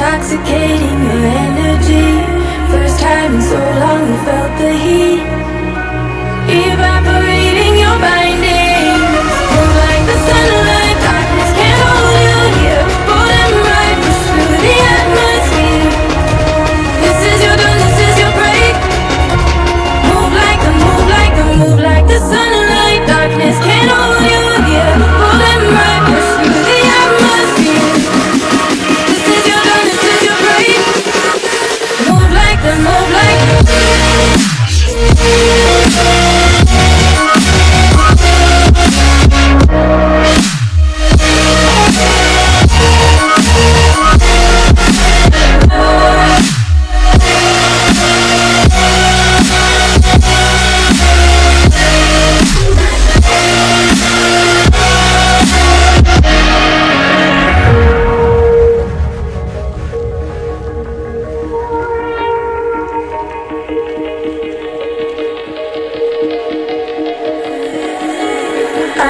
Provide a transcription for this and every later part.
intoxicating your energy. First time in so long you felt the heat.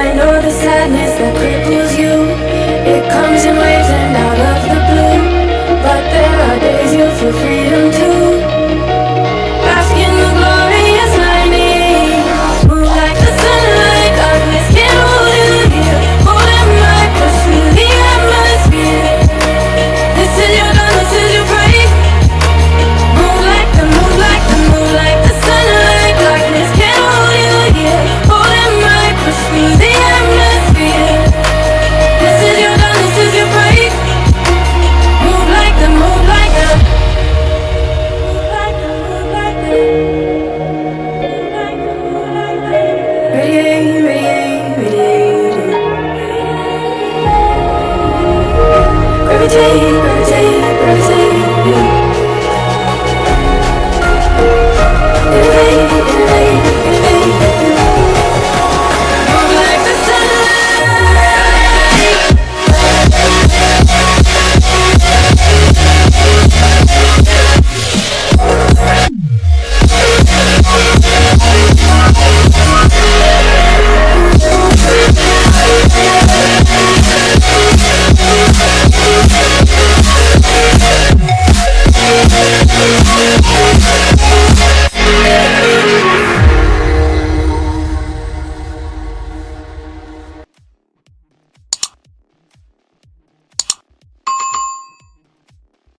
I know the sadness that cripples deeper, deeper, deeper.